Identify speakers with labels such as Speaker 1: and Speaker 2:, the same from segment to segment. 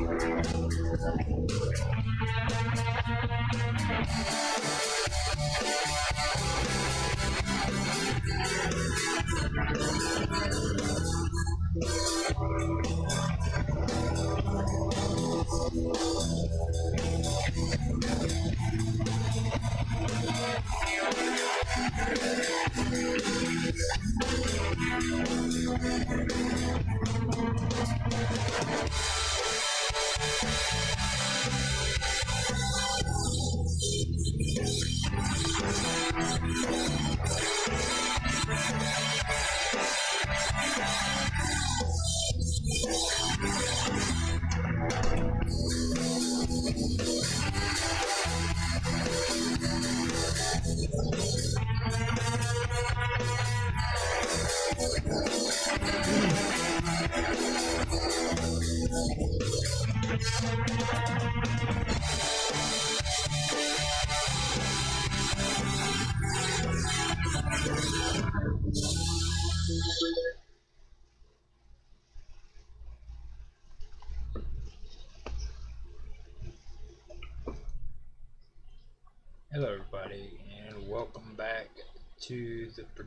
Speaker 1: Hello,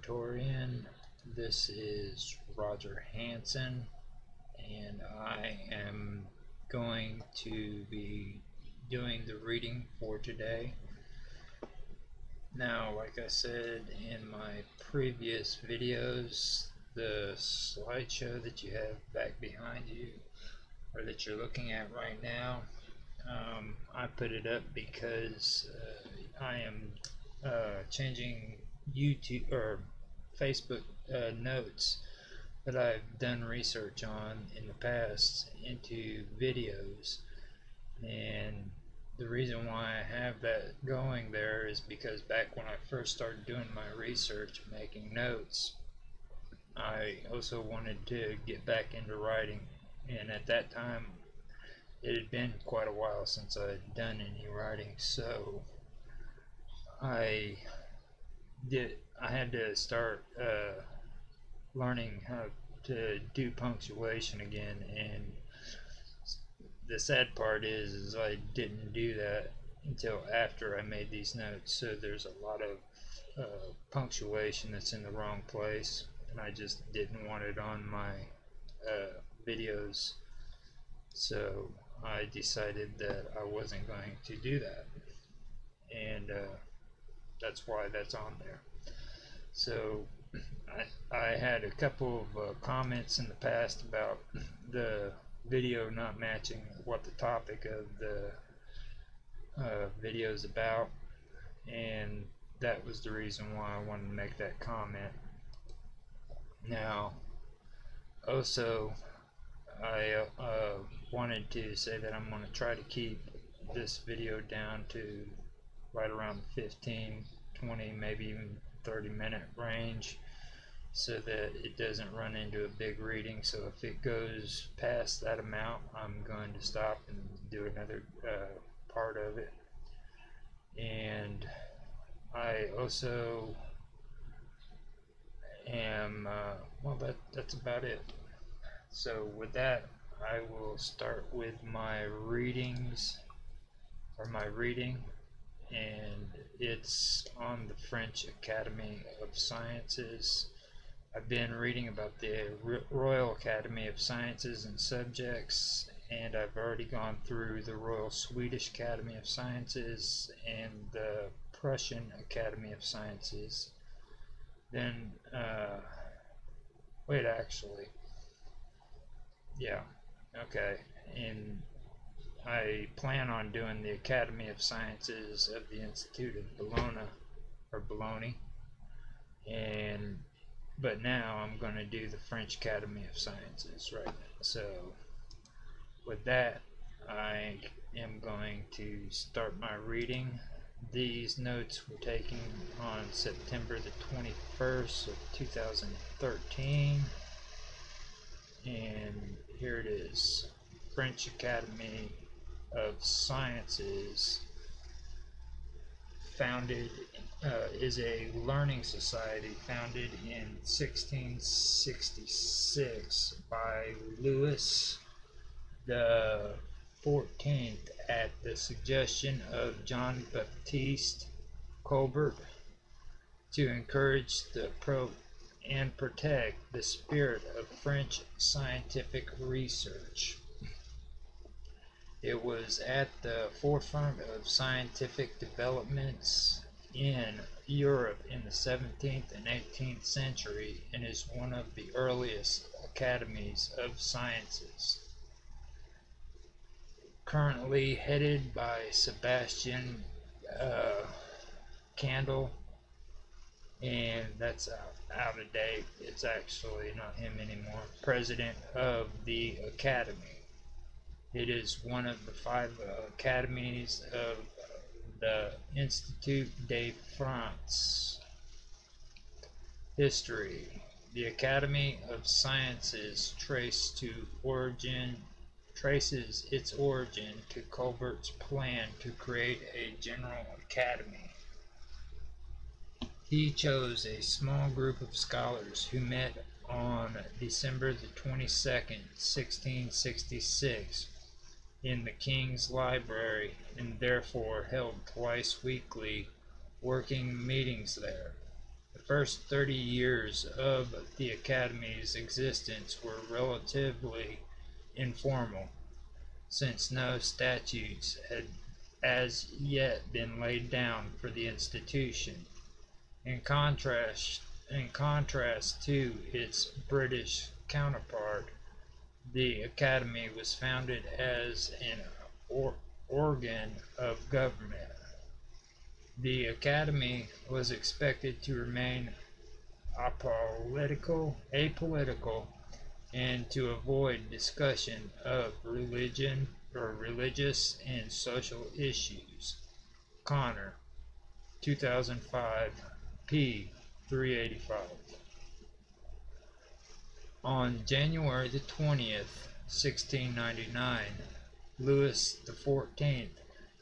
Speaker 1: to. This is Roger Hanson, and I am going to be doing the reading for today. Now, like I said in my previous videos, the slideshow that you have back behind you, or that you're looking at right now, um, I put it up because uh, I am uh, changing YouTube or Facebook uh, notes that I've done research on in the past into videos and the reason why I have that going there is because back when I first started doing my research making notes I also wanted to get back into writing and at that time it had been quite a while since I had done any writing, so I did. I had to start uh, learning how to do punctuation again, and the sad part is, is I didn't do that until after I made these notes. So there's a lot of uh, punctuation that's in the wrong place, and I just didn't want it on my uh, videos. So I decided that I wasn't going to do that and uh, that's why that's on there so I, I had a couple of uh, comments in the past about the video not matching what the topic of the uh, video is about. And that was the reason why I wanted to make that comment. Now also I uh, wanted to say that I'm going to try to keep this video down to right around 15, 20, maybe even 30 minute range so that it doesn't run into a big reading. So if it goes past that amount I'm going to stop and do another uh, part of it. And I also am uh, well that that's about it. So with that, I will start with my readings, or my reading, and it's on the French Academy of Sciences. I've been reading about the Royal Academy of Sciences and Subjects, and I've already gone through the Royal Swedish Academy of Sciences and the Prussian Academy of Sciences. Then, uh, wait, actually, yeah. Okay. And I plan on doing the Academy of Sciences of the Institute of Bologna or Bologna, and but now I'm going to do the French Academy of Sciences right now. So with that, I am going to start my reading. These notes were taken on September the 21st of 2013 and here it is French Academy of Sciences founded uh, is a learning society founded in 1666 by Louis the 14th at the suggestion of John Baptiste Colbert to encourage the pro and protect the spirit of French scientific research. It was at the forefront of scientific developments in Europe in the 17th and 18th century and is one of the earliest academies of sciences. Currently headed by Sebastian uh, Candel, and that's out, out of date. It's actually not him anymore. President of the Academy. It is one of the five uh, academies of the Institut de France. History. The Academy of Sciences trace to origin traces its origin to Colbert's plan to create a general academy. He chose a small group of scholars who met on December the 22nd, 1666 in the King's Library and therefore held twice weekly working meetings there. The first 30 years of the Academy's existence were relatively informal, since no statutes had as yet been laid down for the institution. In contrast, in contrast to its British counterpart, the Academy was founded as an or organ of government. The Academy was expected to remain apolitical, apolitical and to avoid discussion of religion or religious and social issues. Conner, 2005, p. 385. On January the 20th, 1699, Louis XIV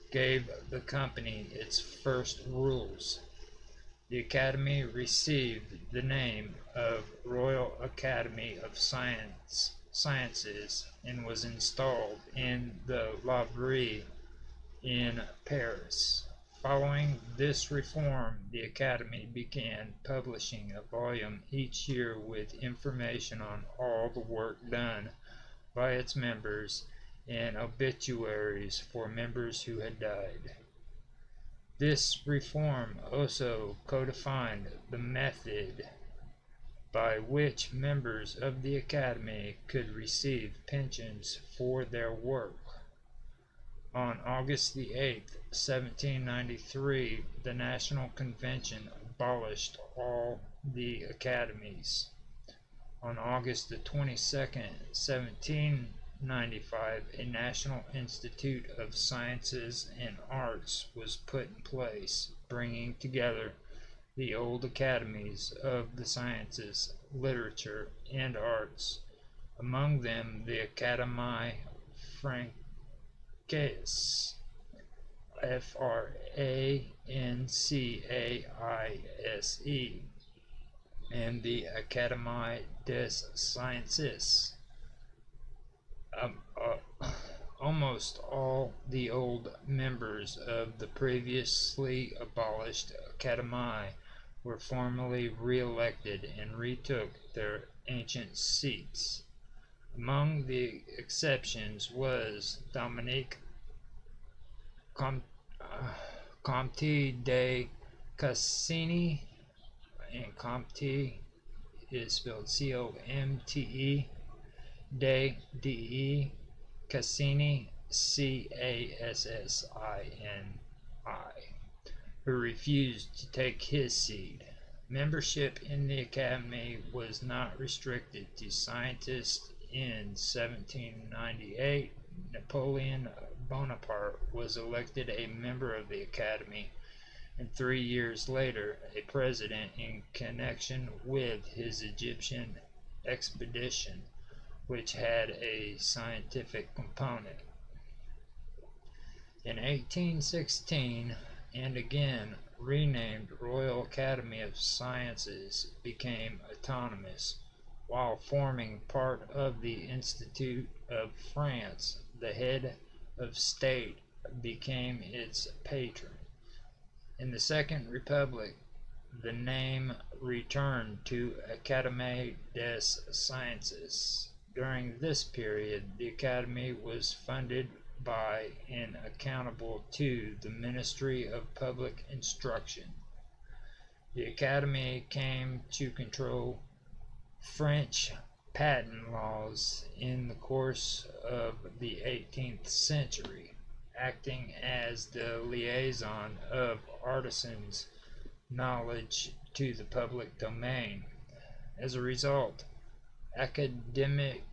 Speaker 1: gave the company its first rules. The Academy received the name of Royal Academy of Science, Sciences and was installed in the Louvre in Paris. Following this reform, the Academy began publishing a volume each year with information on all the work done by its members and obituaries for members who had died. This reform also codified the method by which members of the Academy could receive pensions for their work. On August the 8th, 1793, the National Convention abolished all the academies. On August the 22nd, 1795, a National Institute of Sciences and Arts was put in place, bringing together the old academies of the sciences, literature, and arts, among them the Académie Francaise Francais. F R A N C A I S E. And the Académie des Sciences. Um, uh, almost all the old members of the previously abolished Académie were formally re-elected and retook their ancient seats. Among the exceptions was Dominique Com, uh, Comte de Cassini, and Comte is spelled C-O-M-T-E, de D-E, Cassini, C A S S I N I, who refused to take his seat. Membership in the Academy was not restricted to scientists. In 1798, Napoleon Bonaparte was elected a member of the Academy, and three years later, a president in connection with his Egyptian expedition, which had a scientific component. In 1816, and again renamed Royal Academy of Sciences, became autonomous, while forming part of the Institute of France. The head of state became its patron. In the Second Republic, the name returned to Académie des Sciences. During this period, the Academy was funded by and accountable to the Ministry of Public Instruction. The Academy came to control French patent laws in the course of the 18th century, acting as the liaison of artisans' knowledge to the public domain. As a result, academic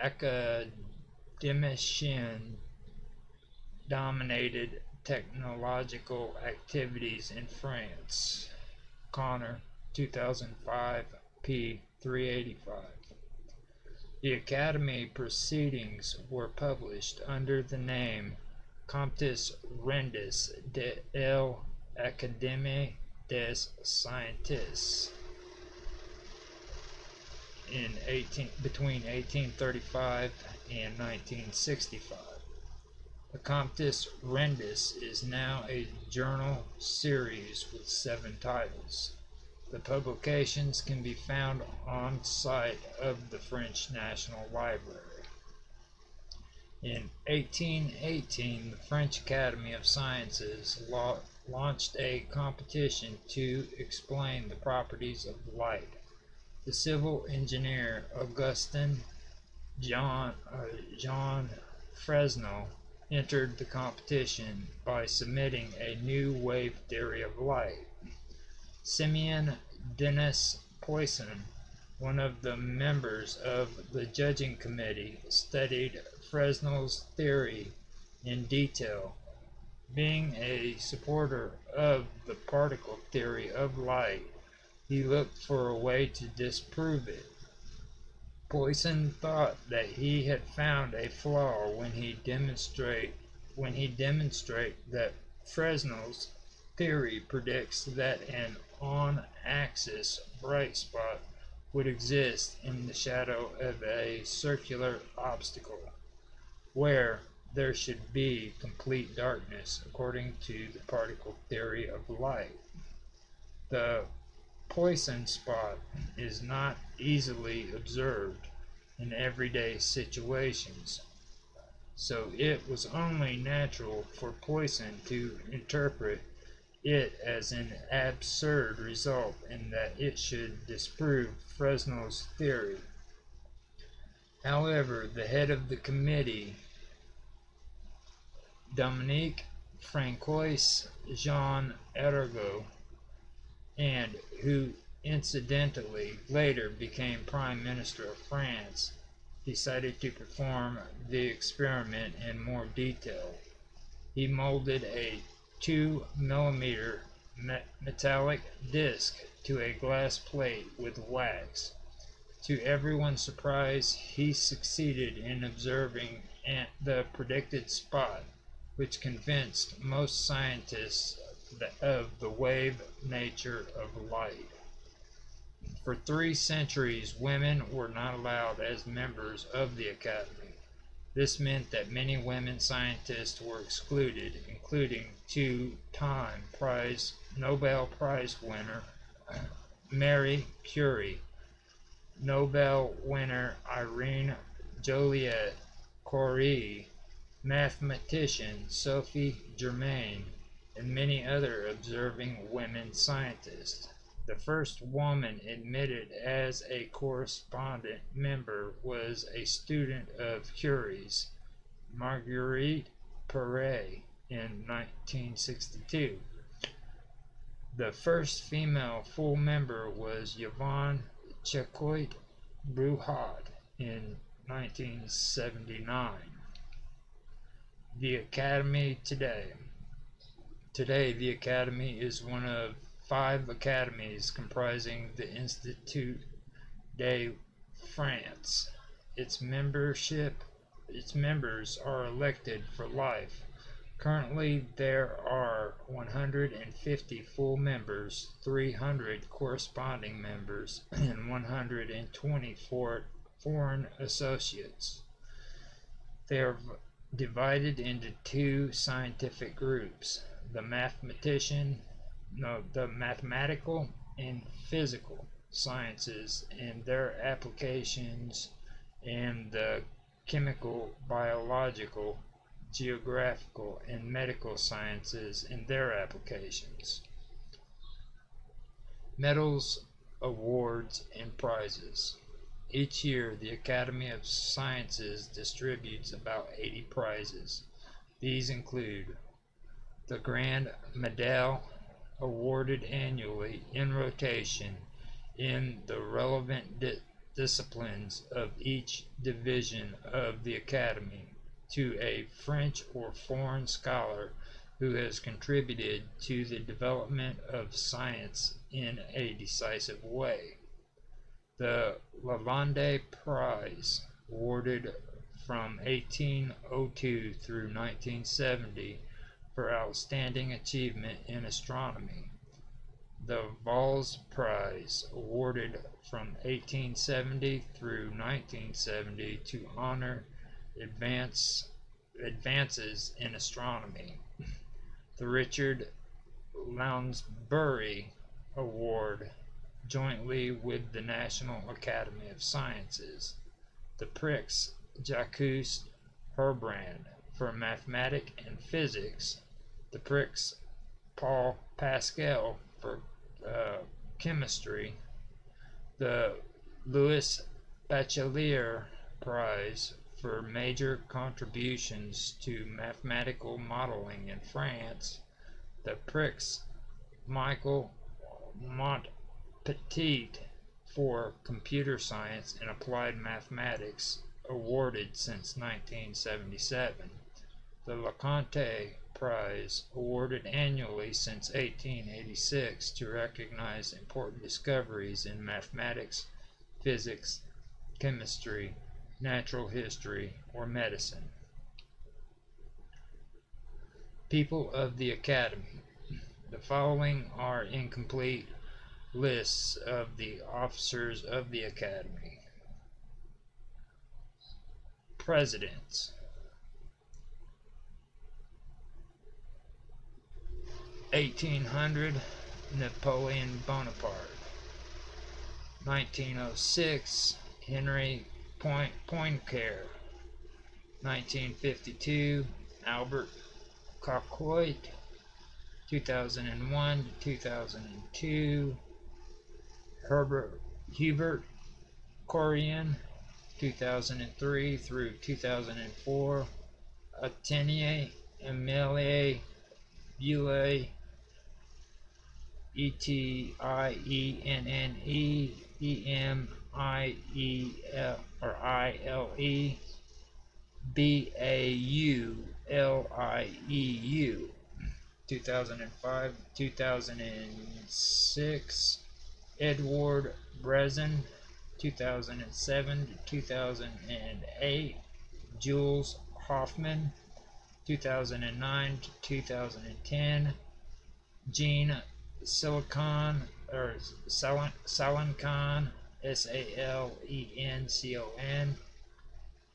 Speaker 1: academician dominated technological activities in France. Conner, 2005, p. 385. The Academy proceedings were published under the name Comptes Rendus de l'Académie des Sciences in 18, between 1835 and 1965. The Comptes Rendus is now a journal series with seven titles. The publications can be found on site of the French National Library. In 1818, the French Academy of Sciences launched a competition to explain the properties of light. The civil engineer Augustin John, uh, Jean Fresnel entered the competition by submitting a new wave theory of light. Simeon Denis Poisson, one of the members of the judging committee, studied Fresnel's theory in detail. Being a supporter of the particle theory of light, he looked for a way to disprove it. Poisson thought that he had found a flaw when he demonstrate when he demonstrate that Fresnel's theory predicts that an on-axis bright spot would exist in the shadow of a circular obstacle, where there should be complete darkness according to the particle theory of light. The Poisson spot is not easily observed in everyday situations, so it was only natural for Poisson to interpret it as an absurd result and that it should disprove Fresnel's theory. However, the head of the committee, Dominique Francois Jean Arago, and who incidentally later became Prime Minister of France, decided to perform the experiment in more detail. He molded a 2 millimeter metallic disc to a glass plate with wax. To everyone's surprise, he succeeded in observing the predicted spot, which convinced most scientists of the wave nature of light. For three centuries, women were not allowed as members of the Academy. This meant that many women scientists were excluded, including two-time prize Nobel Prize winner Marie Curie, Nobel winner Irene Joliot Curie, mathematician Sophie Germain, and many other observing women scientists. The first woman admitted as a correspondent member was a student of Curie's, Marguerite Perey in 1962. The first female full member was Yvonne Choquet Bruhat in 1979. The Academy today. Today, the Academy is one of five academies comprising the Institut de France. Its membership, its members are elected for life. Currently, there are 150 full members, 300 corresponding members, and 124 foreign associates. They are divided into two scientific groups the mathematician no the mathematical and physical sciences and their applications and the chemical biological geographical and medical sciences and their applications medals awards and prizes each year, the Academy of Sciences distributes about 80 prizes. These include the Grand Medal, awarded annually in rotation in the relevant di disciplines of each division of the Academy, to a French or foreign scholar who has contributed to the development of science in a decisive way. The Lalande Prize, awarded from 1802 through 1970 for outstanding achievement in astronomy. The Valz Prize, awarded from 1870 through 1970 to honor advance, advances in astronomy. The Richard Lounsbury Award jointly with the National Academy of Sciences, the Prix Jacques Herbrand for mathematics and physics, the Prix Paul Pascal for uh, chemistry, the Louis Bachelier Prize for major contributions to mathematical modeling in France, the Prix Michael Montpetit for Computer Science and Applied Mathematics, awarded since 1977. The LeConte Prize, awarded annually since 1886 to recognize important discoveries in mathematics, physics, chemistry, natural history, or medicine. People of the Academy. The following are incomplete lists of the officers of the Academy. Presidents 1800 Napoleon Bonaparte. 1906 Henry Point Poincare. 1952 Albert Caquot 2001 2002 Herbert Hubert Curien. 2003 through 2004 Atenier Emilie Bulle E T I E N N E E M I E L or I L E B A U L I E U 2005 2006 Edward Brezin, 2007 to 2008, Jules Hoffman, 2009 2010 Gene Silicon or Salencon, S A L E N C O N,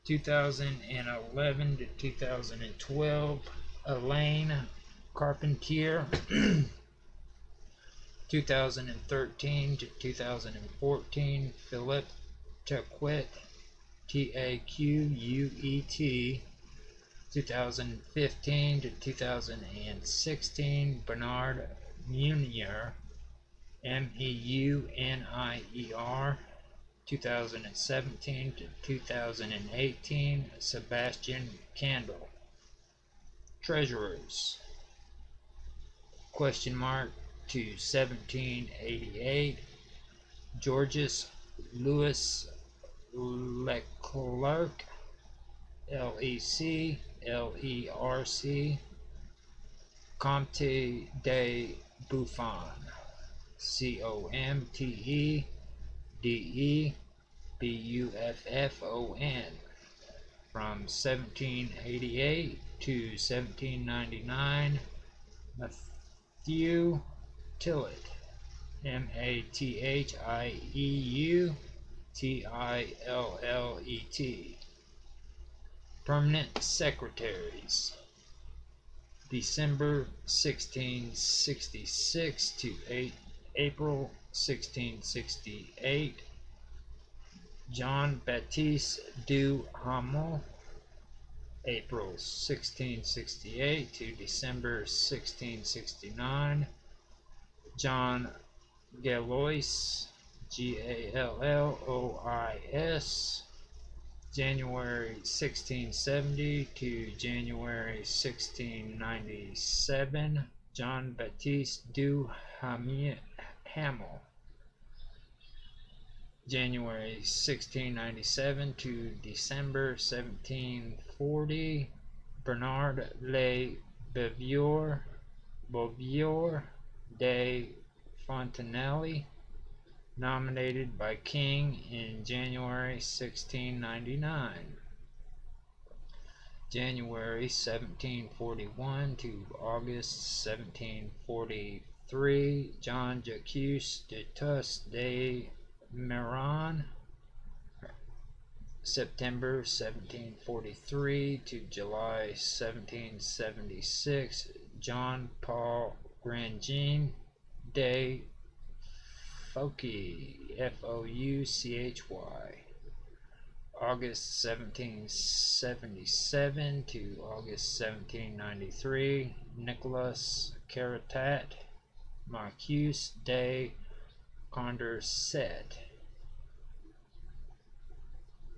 Speaker 1: 2011 to 2012, Elaine Carpentier. 2013 to 2014, Philip Taquet, T-A-Q-U-E-T, 2015 to 2016, Bernard Meunier, M-E-U-N-I-E-R, 2017 to 2018, Sebastian Candel. Treasurers, question mark to 1788, Georges Louis Leclerc, L-E-C, L-E-R-C, Comte de Buffon, C-O-M-T-E, D-E, B-U-F-F-O-N, from 1788 to 1799, Matthew Tillett, M-A-T-H-I-E-U, T-I-L-L-E-T. Permanent Secretaries. December 1666 to 8 April 1668. John Baptiste du Hamel, April 1668 to December 1669. John Gallois, G A L L O I S, January 1670 to January 1697. John Baptiste du Hamel, January 1697 to December 1740. Bernard Le Bovier, de Fontenelle, nominated by King in January 1699. January 1741 to August 1743, John Jacques de Tus de Meran, September 1743 to July 1776, John Paul Grandjean de Fouchy, F-O-U-C-H-Y, August 1777 to August 1793, Nicholas Caritat, Marcus de Condorcet.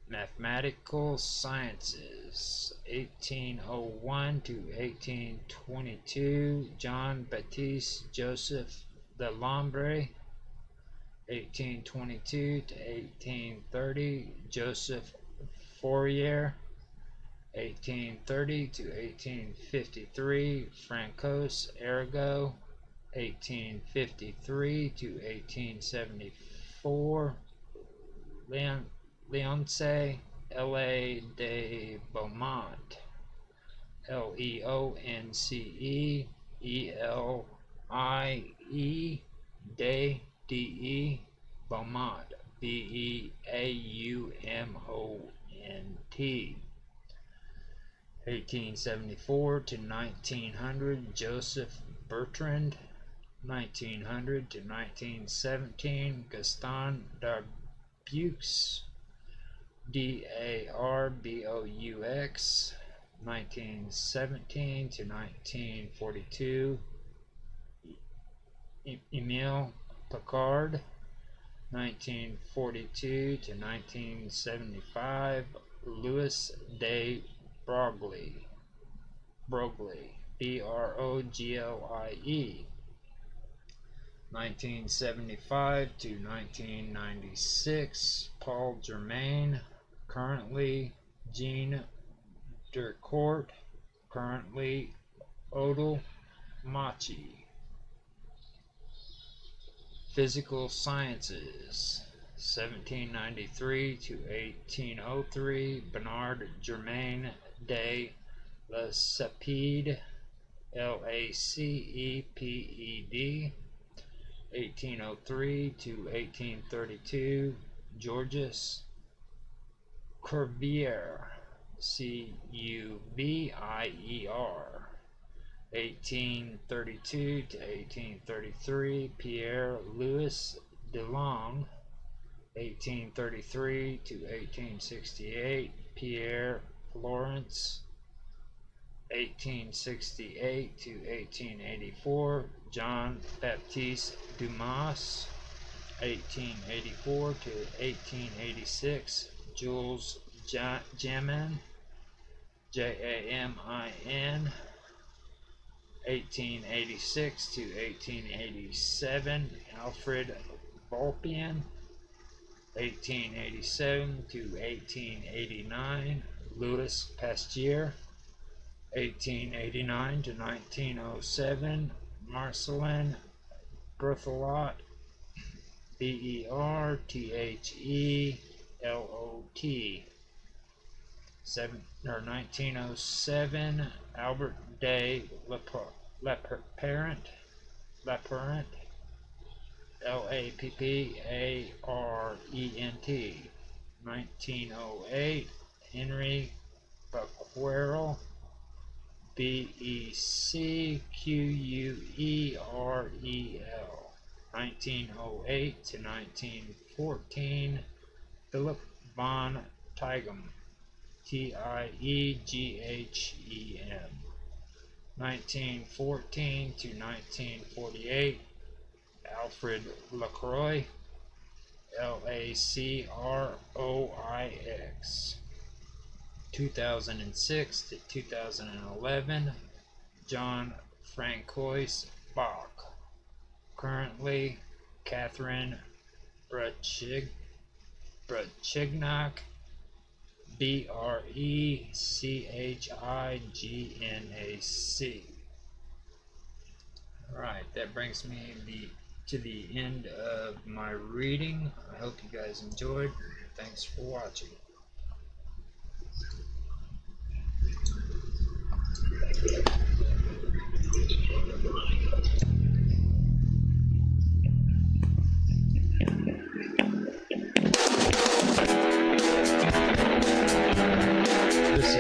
Speaker 1: Mathematical Sciences, 1801 to 1822, John Baptiste Joseph de Lambre, 1822 to 1830, Joseph Fourier, 1830 to 1853, Francois Arago, 1853 to 1874, Leon, Leonce L.A. de Beaumont, L-E-O-N-C-E, E-L-I-E, de D-E, Beaumont, B-E-A-U-M-O-N-T. 1874 to 1900, Joseph Bertrand, 1900 to 1917, Gaston Darboux, D-A-R-B-O-U-X, 1917 to 1942, Emile Picard, 1942 to 1975, Louis de Broglie, Broglie, B-R-O-G-L-I-E, 1975 to 1996, Paul Germain, currently Jean Dercourt, currently Odile Macchi. Physical Sciences, 1793 to 1803, Bernard Germain de Lacépède, L-A-C-E-P-E-D, 1803 to 1832, Georges Cuvier, C-U-V-I-E-R, 1832 to 1833, Pierre Louis Dulong, 1833 to 1868, Pierre Flourens, 1868 to 1884, John Baptiste Dumas, 1884 to 1886, Jules Jamin, J-A-M-I-N, 1886 to 1887, Alfred Vulpian, 1887 to 1889, Louis Pasteur, 1889 to 1907, Marcelin Berthelot, B-E-R-T-H-E-L-O-T, seven or 1907, Albert Day Lapparent, Lapparent, L-A-P-P-A-R-E-N-T, 1908, Henry Becquerel, B-E-C-Q-U-E-R-E-L, 1908 to 1914, Philip von Tieghem, T-I-E-G-H-E-M, 1914 to 1948, Alfred Lacroix, L-A-C-R-O-I-X, 2006 to 2011, John Francois Bach. Currently, Catherine Brechig, Brechignac, B R E C H I G N A C. Alright, that brings me the, to the end of my reading. I hope you guys enjoyed. Thanks for watching. This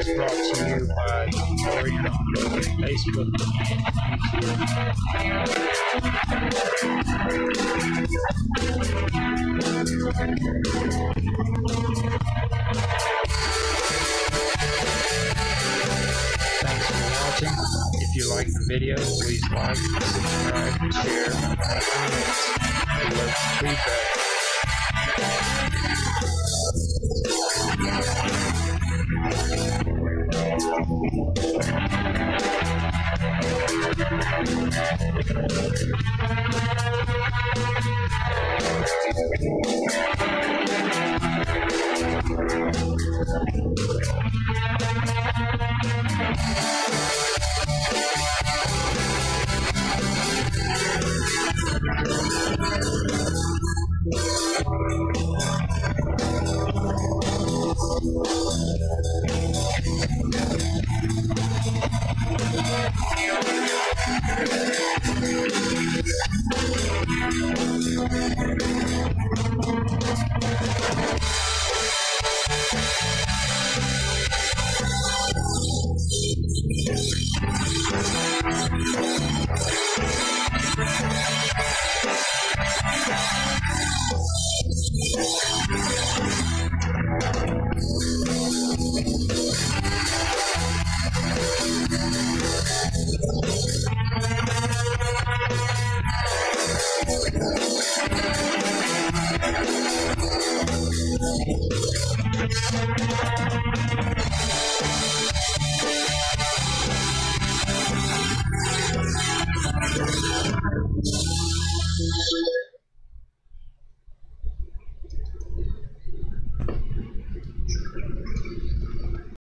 Speaker 1: is brought to you by Orion on Facebook Thanks for watching. If you like the video, please like, subscribe, share, and comments. We love feedback. Thank you.